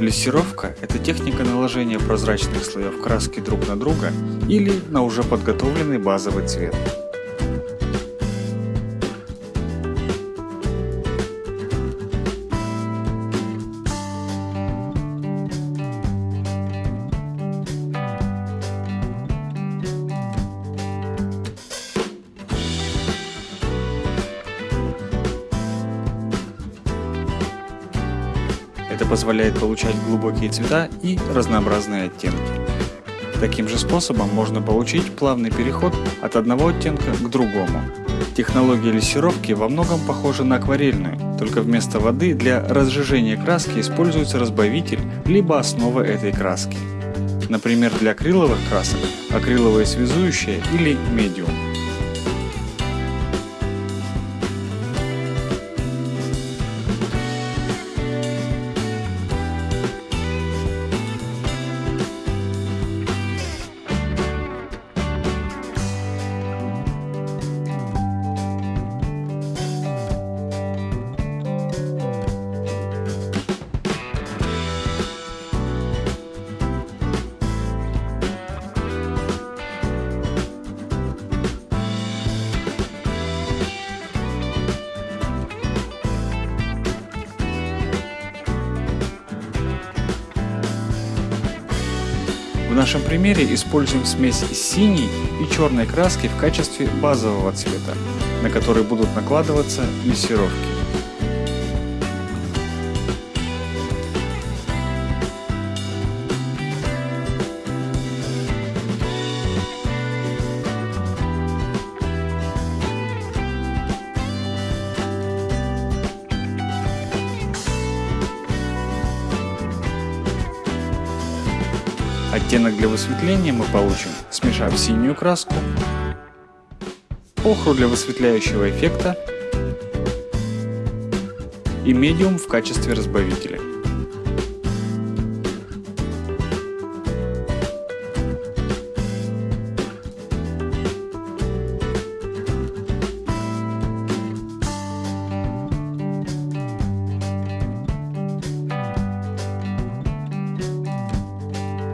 Лессировка – это техника наложения прозрачных слоев краски друг на друга или на уже подготовленный базовый цвет. Это позволяет получать глубокие цвета и разнообразные оттенки. Таким же способом можно получить плавный переход от одного оттенка к другому. Технология лессировки во многом похожа на акварельную, только вместо воды для разжижения краски используется разбавитель либо основа этой краски. Например, для акриловых красок – акриловое связующее или медиум. В нашем примере используем смесь синей и черной краски в качестве базового цвета, на который будут накладываться лессировки. Оттенок для высветления мы получим, смешав синюю краску, охру для высветляющего эффекта и медиум в качестве разбавителя.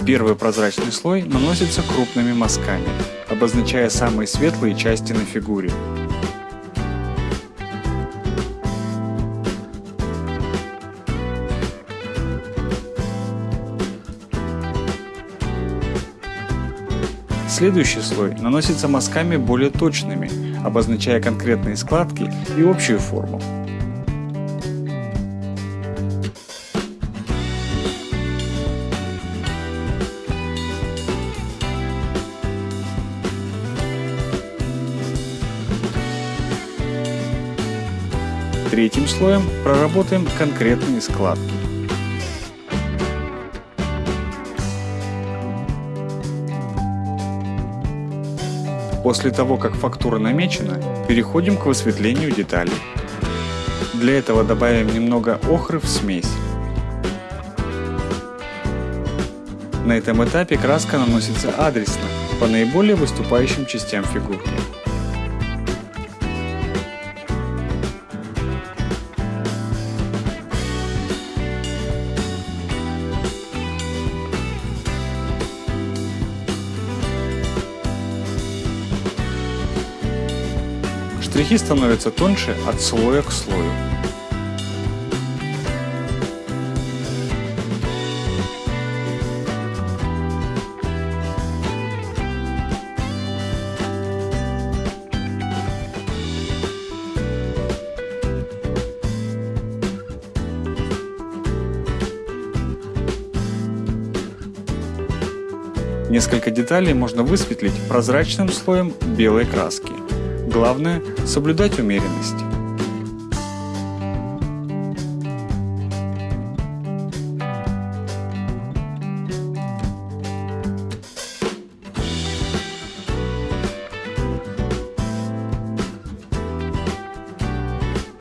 Первый прозрачный слой наносится крупными мазками, обозначая самые светлые части на фигуре. Следующий слой наносится мазками более точными, обозначая конкретные складки и общую форму. Третьим слоем проработаем конкретные складки. После того, как фактура намечена, переходим к высветлению деталей. Для этого добавим немного охры в смесь. На этом этапе краска наносится адресно, по наиболее выступающим частям фигурки. Штрихи становятся тоньше от слоя к слою. Несколько деталей можно высветлить прозрачным слоем белой краски. Главное – соблюдать умеренность.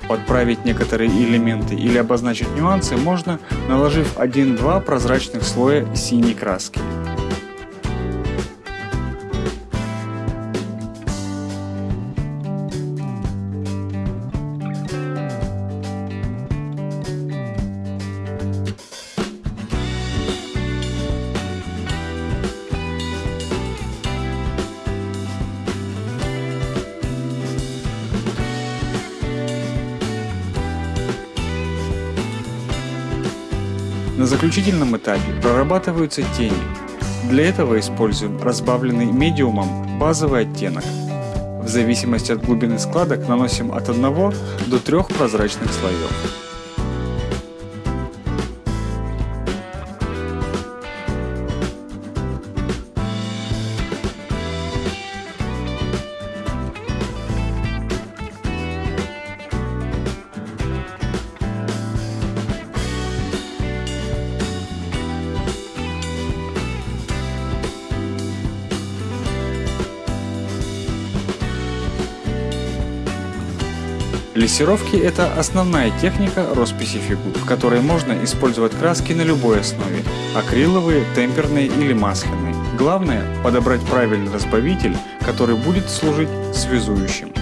Подправить некоторые элементы или обозначить нюансы можно, наложив 1-2 прозрачных слоя синей краски. На заключительном этапе прорабатываются тени. Для этого используем разбавленный медиумом базовый оттенок. В зависимости от глубины складок наносим от 1 до 3 прозрачных слоев. Лессировки – это основная техника росписи фигур, в которой можно использовать краски на любой основе – акриловые, темперные или масляные. Главное – подобрать правильный разбавитель, который будет служить связующим.